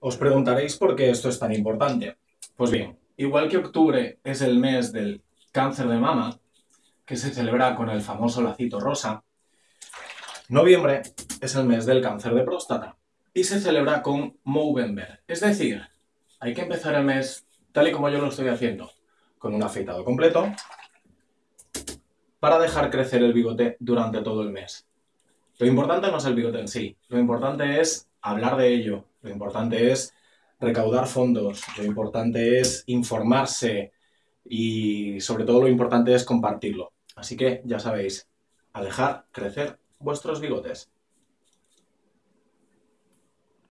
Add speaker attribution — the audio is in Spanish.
Speaker 1: Os preguntaréis por qué esto es tan importante. Pues bien, igual que octubre es el mes del cáncer de mama, que se celebra con el famoso lacito rosa, noviembre es el mes del cáncer de próstata y se celebra con Movember. Es decir, hay que empezar el mes tal y como yo lo estoy haciendo, con un afeitado completo para dejar crecer el bigote durante todo el mes. Lo importante no es el bigote en sí, lo importante es hablar de ello, lo importante es recaudar fondos, lo importante es informarse y sobre todo lo importante es compartirlo. Así que ya sabéis, a dejar crecer vuestros bigotes.